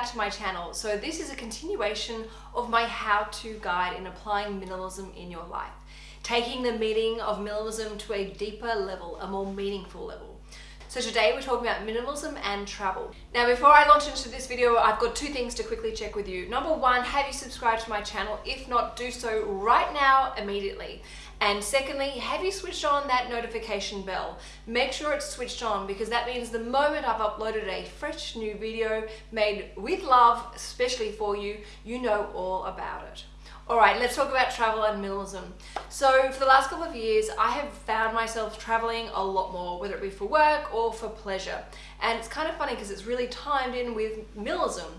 back to my channel. So this is a continuation of my how-to guide in applying minimalism in your life. Taking the meaning of minimalism to a deeper level, a more meaningful level. So today we're talking about minimalism and travel. Now before I launch into this video, I've got two things to quickly check with you. Number one, have you subscribed to my channel? If not, do so right now, immediately. And secondly, have you switched on that notification bell? Make sure it's switched on because that means the moment I've uploaded a fresh new video made with love, especially for you, you know all about it. All right, let's talk about travel and minimalism. So for the last couple of years, I have found myself traveling a lot more, whether it be for work or for pleasure. And it's kind of funny because it's really timed in with minimalism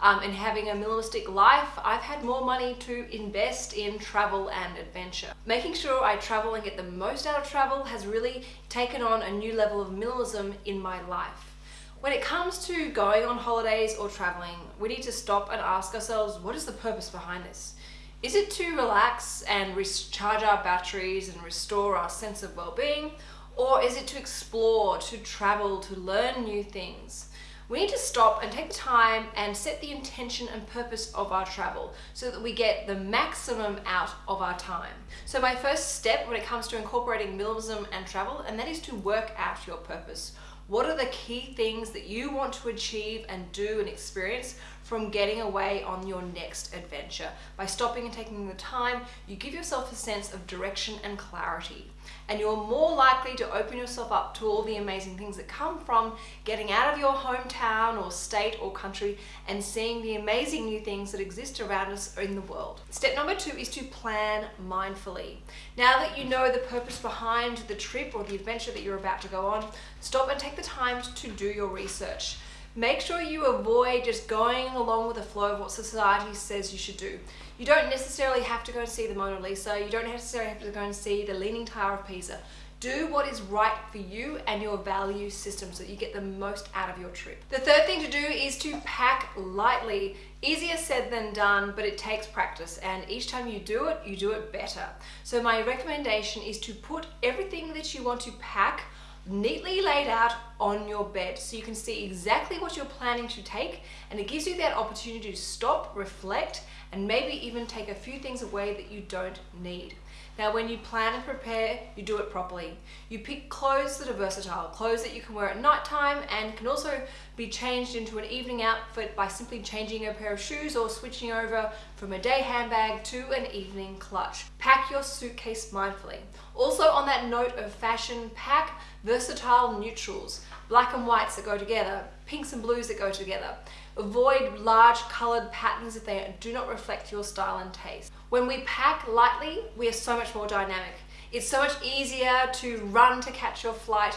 um, and having a minimalistic life, I've had more money to invest in travel and adventure. Making sure I travel and get the most out of travel has really taken on a new level of minimalism in my life. When it comes to going on holidays or traveling, we need to stop and ask ourselves, what is the purpose behind this? Is it to relax and recharge our batteries and restore our sense of well-being? Or is it to explore, to travel, to learn new things? we need to stop and take the time and set the intention and purpose of our travel so that we get the maximum out of our time. So my first step when it comes to incorporating minimalism and travel, and that is to work out your purpose. What are the key things that you want to achieve and do and experience from getting away on your next adventure? By stopping and taking the time, you give yourself a sense of direction and clarity and you're more likely to open yourself up to all the amazing things that come from getting out of your hometown or state or country and seeing the amazing new things that exist around us in the world. Step number two is to plan mindfully. Now that you know the purpose behind the trip or the adventure that you're about to go on, stop and take the time to do your research. Make sure you avoid just going along with the flow of what society says you should do. You don't necessarily have to go and see the Mona Lisa. You don't necessarily have to go and see the Leaning Tower of Pisa. Do what is right for you and your value system so that you get the most out of your trip. The third thing to do is to pack lightly. Easier said than done, but it takes practice and each time you do it, you do it better. So my recommendation is to put everything that you want to pack neatly laid out on your bed so you can see exactly what you're planning to take and it gives you that opportunity to stop, reflect and maybe even take a few things away that you don't need. Now when you plan and prepare, you do it properly. You pick clothes that are versatile, clothes that you can wear at night time and can also be changed into an evening outfit by simply changing a pair of shoes or switching over from a day handbag to an evening clutch. Pack your suitcase mindfully. Also on that note of fashion, pack versatile neutrals, black and whites that go together, pinks and blues that go together. Avoid large colored patterns if they do not reflect your style and taste. When we pack lightly, we are so much more dynamic. It's so much easier to run to catch your flight.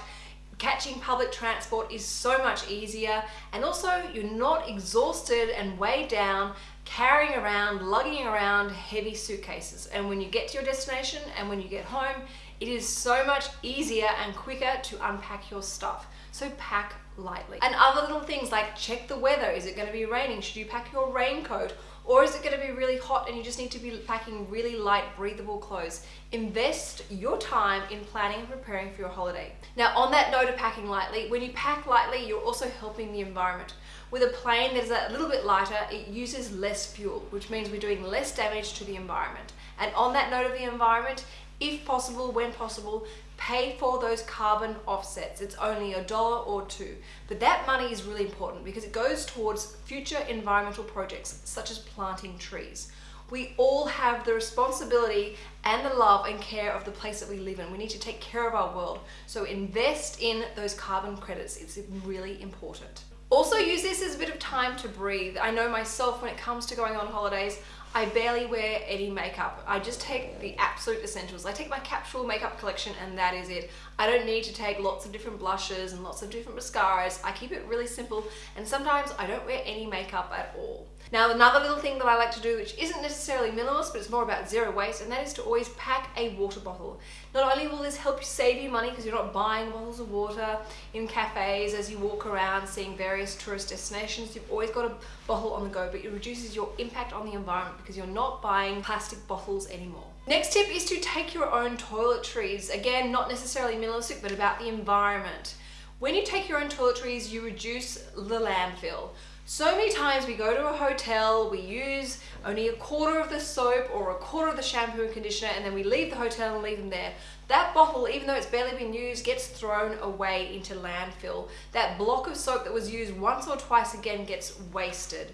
Catching public transport is so much easier and also you're not exhausted and weighed down carrying around, lugging around heavy suitcases. And when you get to your destination and when you get home, it is so much easier and quicker to unpack your stuff. So pack lightly. And other little things like check the weather. Is it going to be raining? Should you pack your raincoat? Or is it going to be really hot and you just need to be packing really light, breathable clothes? Invest your time in planning and preparing for your holiday. Now, on that note of packing lightly, when you pack lightly, you're also helping the environment. With a plane that is a little bit lighter, it uses less fuel, which means we're doing less damage to the environment. And on that note of the environment, if possible, when possible, pay for those carbon offsets. It's only a dollar or two. But that money is really important because it goes towards future environmental projects such as planting trees. We all have the responsibility and the love and care of the place that we live in. We need to take care of our world. So invest in those carbon credits. It's really important. Also use this as a bit of time to breathe. I know myself when it comes to going on holidays, I barely wear any makeup. I just take the absolute essentials. I take my capsule makeup collection and that is it. I don't need to take lots of different blushes and lots of different mascaras. I keep it really simple and sometimes I don't wear any makeup at all. Now another little thing that I like to do which isn't necessarily minimalist but it's more about zero waste and that is to always pack a water bottle. Not only will this help you save you money because you're not buying bottles of water in cafes as you walk around seeing various tourist destinations, you've always got a bottle on the go but it reduces your impact on the environment because you're not buying plastic bottles anymore. Next tip is to take your own toiletries. Again, not necessarily minimalistic, but about the environment. When you take your own toiletries, you reduce the landfill. So many times we go to a hotel, we use only a quarter of the soap or a quarter of the shampoo and conditioner and then we leave the hotel and leave them there. That bottle, even though it's barely been used, gets thrown away into landfill. That block of soap that was used once or twice again gets wasted.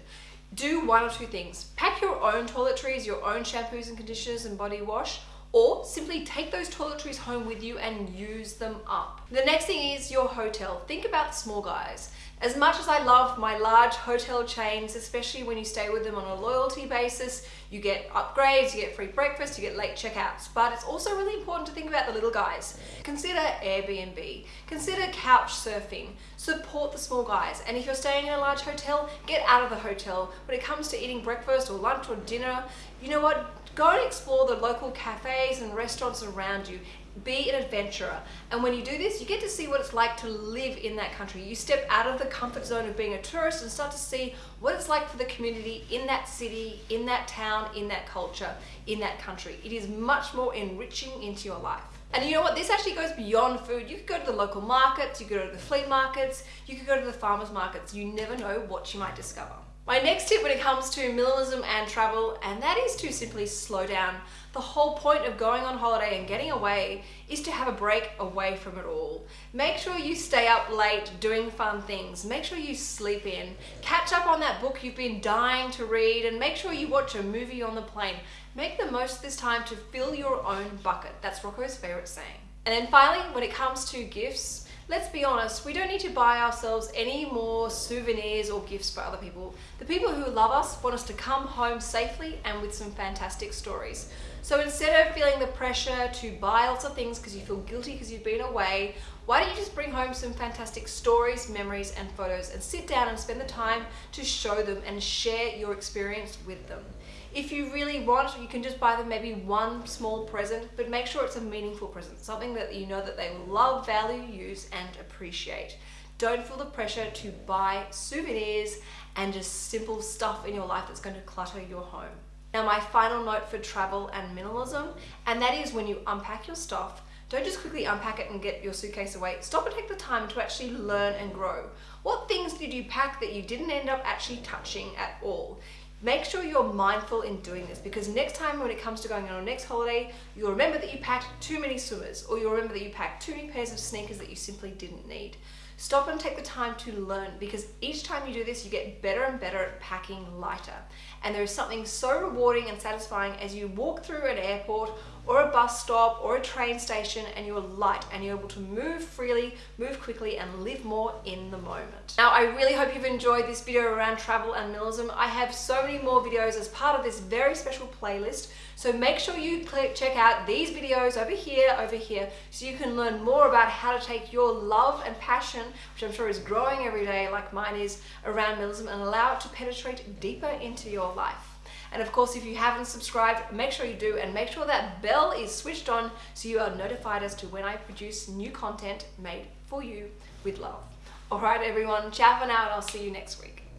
Do one or two things. Pack your own toiletries, your own shampoos and conditioners and body wash, or simply take those toiletries home with you and use them up. The next thing is your hotel. Think about the small guys. As much as I love my large hotel chains, especially when you stay with them on a loyalty basis, you get upgrades, you get free breakfast, you get late checkouts, but it's also really important to think about the little guys. Consider Airbnb, consider couch surfing, support the small guys, and if you're staying in a large hotel, get out of the hotel. When it comes to eating breakfast or lunch or dinner, you know what? Go and explore the local cafes and restaurants around you. Be an adventurer. And when you do this, you get to see what it's like to live in that country. You step out of the comfort zone of being a tourist and start to see what it's like for the community in that city, in that town, in that culture, in that country. It is much more enriching into your life. And you know what? This actually goes beyond food. You could go to the local markets, you could go to the flea markets, you could go to the farmers markets. You never know what you might discover. My next tip when it comes to minimalism and travel, and that is to simply slow down. The whole point of going on holiday and getting away is to have a break away from it all. Make sure you stay up late doing fun things. Make sure you sleep in. Catch up on that book you've been dying to read and make sure you watch a movie on the plane. Make the most of this time to fill your own bucket. That's Rocco's favorite saying. And then finally, when it comes to gifts, let's be honest, we don't need to buy ourselves any more souvenirs or gifts for other people. The people who love us want us to come home safely and with some fantastic stories. So instead of feeling the pressure to buy lots of things because you feel guilty because you've been away, why don't you just bring home some fantastic stories, memories, and photos and sit down and spend the time to show them and share your experience with them. If you really want, you can just buy them maybe one small present, but make sure it's a meaningful present, something that you know that they will love, value, use, and appreciate. Don't feel the pressure to buy souvenirs and just simple stuff in your life that's going to clutter your home. Now my final note for travel and minimalism, and that is when you unpack your stuff, don't just quickly unpack it and get your suitcase away. Stop and take the time to actually learn and grow. What things did you pack that you didn't end up actually touching at all? Make sure you're mindful in doing this because next time when it comes to going on your next holiday, you'll remember that you packed too many swimmers or you'll remember that you packed too many pairs of sneakers that you simply didn't need. Stop and take the time to learn because each time you do this, you get better and better at packing lighter. And there is something so rewarding and satisfying as you walk through an airport or a bus stop or a train station and you're light and you're able to move freely, move quickly and live more in the moment. Now I really hope you've enjoyed this video around travel and minimalism. I have so many more videos as part of this very special playlist so make sure you check out these videos over here, over here, so you can learn more about how to take your love and passion, which I'm sure is growing every day like mine is, around minimalism and allow it to penetrate deeper into your life. And of course, if you haven't subscribed, make sure you do and make sure that bell is switched on so you are notified as to when I produce new content made for you with love. All right, everyone, ciao for now and I'll see you next week.